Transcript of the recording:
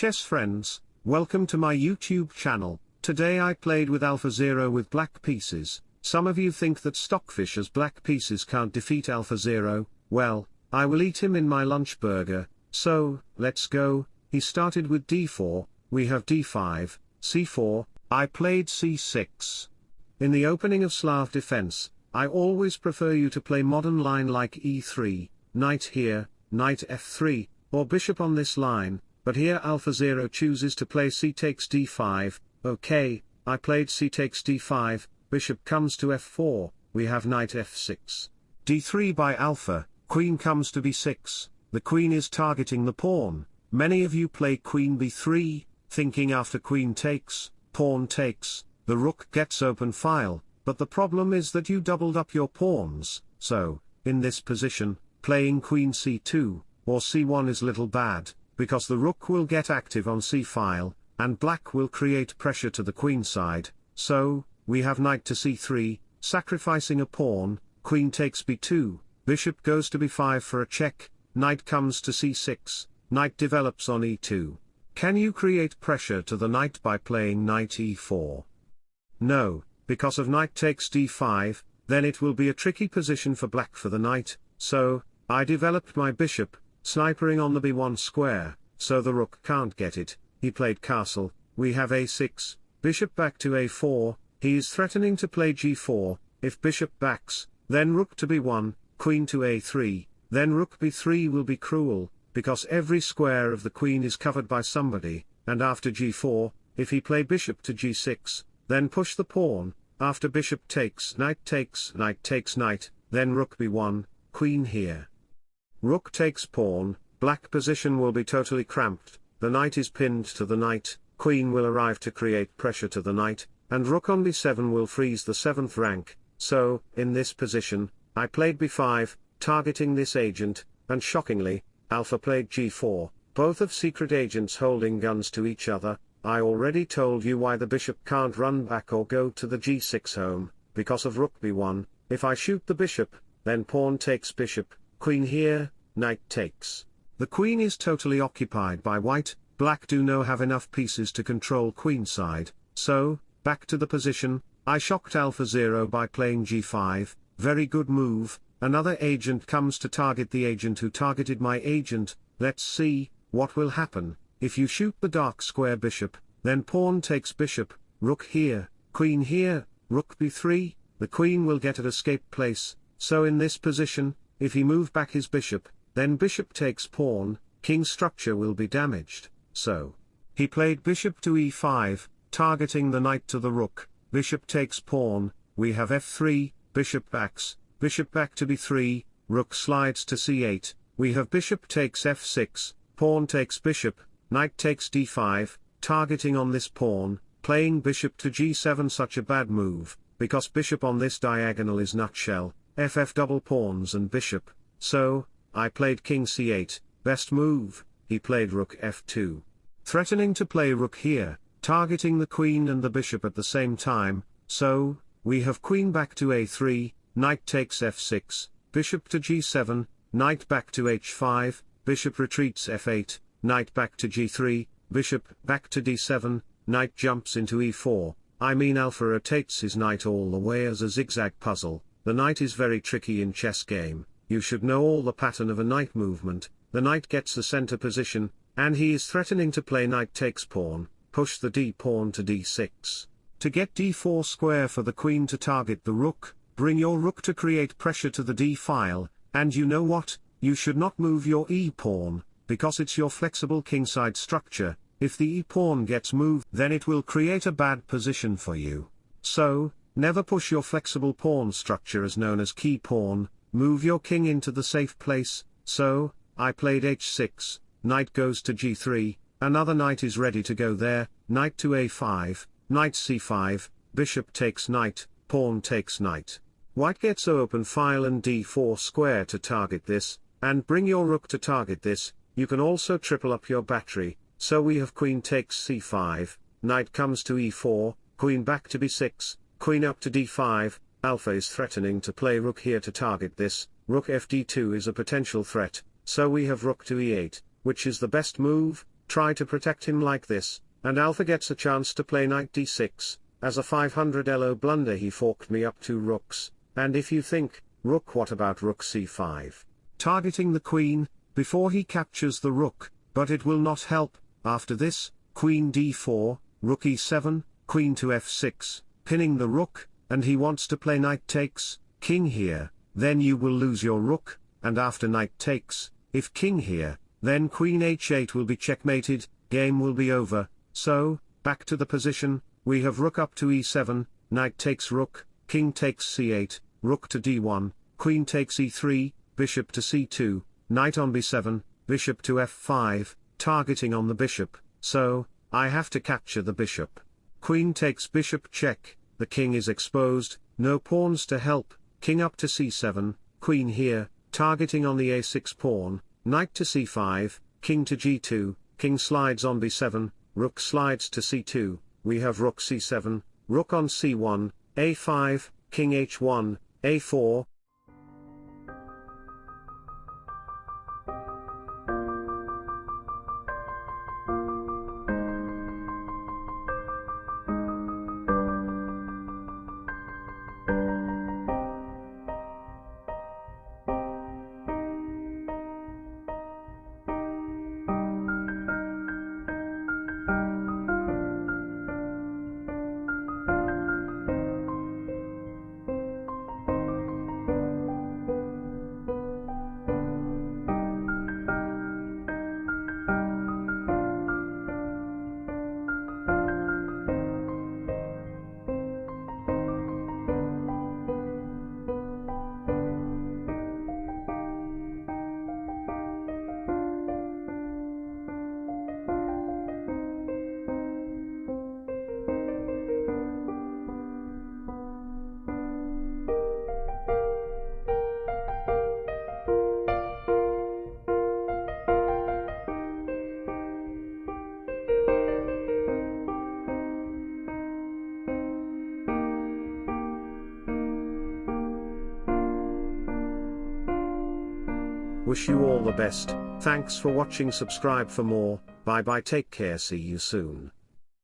chess friends, welcome to my YouTube channel. Today I played with AlphaZero with black pieces. Some of you think that Stockfish as black pieces can't defeat AlphaZero, well, I will eat him in my lunch burger, so, let's go, he started with d4, we have d5, c4, I played c6. In the opening of Slav defense, I always prefer you to play modern line like e3, knight here, knight f3, or bishop on this line, but here AlphaZero chooses to play c takes d5, okay, I played c takes d5, bishop comes to f4, we have knight f6. d3 by alpha, queen comes to b6, the queen is targeting the pawn, many of you play queen b3, thinking after queen takes, pawn takes, the rook gets open file, but the problem is that you doubled up your pawns, so, in this position, playing queen c2, or c1 is little bad, because the rook will get active on c-file, and black will create pressure to the queen side, so, we have knight to c3, sacrificing a pawn, queen takes b2, bishop goes to b5 for a check, knight comes to c6, knight develops on e2. Can you create pressure to the knight by playing knight e4? No, because of knight takes d5, then it will be a tricky position for black for the knight, so, I developed my bishop, snipering on the b1 square, so the rook can't get it, he played castle, we have a6, bishop back to a4, he is threatening to play g4, if bishop backs, then rook to b1, queen to a3, then rook b3 will be cruel, because every square of the queen is covered by somebody, and after g4, if he play bishop to g6, then push the pawn, after bishop takes knight takes knight takes knight, then rook b1, queen here. Rook takes pawn, black position will be totally cramped, the knight is pinned to the knight, queen will arrive to create pressure to the knight, and rook on b7 will freeze the 7th rank, so, in this position, I played b5, targeting this agent, and shockingly, Alpha played g4, both of secret agents holding guns to each other, I already told you why the bishop can't run back or go to the g6 home, because of rook b1, if I shoot the bishop, then pawn takes bishop, queen here, knight takes. The queen is totally occupied by white, black do no have enough pieces to control queenside, so, back to the position, I shocked AlphaZero by playing g5, very good move, Another agent comes to target the agent who targeted my agent, let's see, what will happen, if you shoot the dark square bishop, then pawn takes bishop, rook here, queen here, rook b3, the queen will get an escape place, so in this position, if he move back his bishop, then bishop takes pawn, king structure will be damaged, so. He played bishop to e5, targeting the knight to the rook, bishop takes pawn, we have f3, bishop backs, bishop back to b3, rook slides to c8, we have bishop takes f6, pawn takes bishop, knight takes d5, targeting on this pawn, playing bishop to g7 such a bad move, because bishop on this diagonal is nutshell, ff double pawns and bishop, so, I played king c8, best move, he played rook f2. Threatening to play rook here, targeting the queen and the bishop at the same time, so, we have queen back to a3, knight takes f6, bishop to g7, knight back to h5, bishop retreats f8, knight back to g3, bishop back to d7, knight jumps into e4, I mean alpha rotates his knight all the way as a zigzag puzzle, the knight is very tricky in chess game, you should know all the pattern of a knight movement, the knight gets the center position, and he is threatening to play knight takes pawn, push the d pawn to d6. To get d4 square for the queen to target the rook, Bring your rook to create pressure to the d-file, and you know what, you should not move your e-pawn, because it's your flexible kingside structure, if the e-pawn gets moved then it will create a bad position for you. So, never push your flexible pawn structure as known as key pawn, move your king into the safe place, so, I played h6, knight goes to g3, another knight is ready to go there, knight to a5, knight c5, bishop takes knight, pawn takes knight. White gets open file and d4 square to target this, and bring your rook to target this, you can also triple up your battery, so we have queen takes c5, knight comes to e4, queen back to b6, queen up to d5, alpha is threatening to play rook here to target this, rook fd2 is a potential threat, so we have rook to e8, which is the best move, try to protect him like this, and alpha gets a chance to play knight d6, as a 500 elo blunder he forked me up two rooks, and if you think, rook what about rook c5? Targeting the queen, before he captures the rook, but it will not help, after this, queen d4, rook e7, queen to f6, pinning the rook, and he wants to play knight takes, king here, then you will lose your rook, and after knight takes, if king here, then queen h8 will be checkmated, game will be over, so, back to the position, we have rook up to e7, knight takes rook, king takes c8, rook to d1, queen takes e3, bishop to c2, knight on b7, bishop to f5, targeting on the bishop, so, I have to capture the bishop. Queen takes bishop check, the king is exposed, no pawns to help, king up to c7, queen here, targeting on the a6 pawn, knight to c5, king to g2, king slides on b7, rook slides to c2, we have rook c7, rook on c1, a5, king h1, a4, Wish you all the best, thanks for watching. Subscribe for more, bye bye. Take care. See you soon.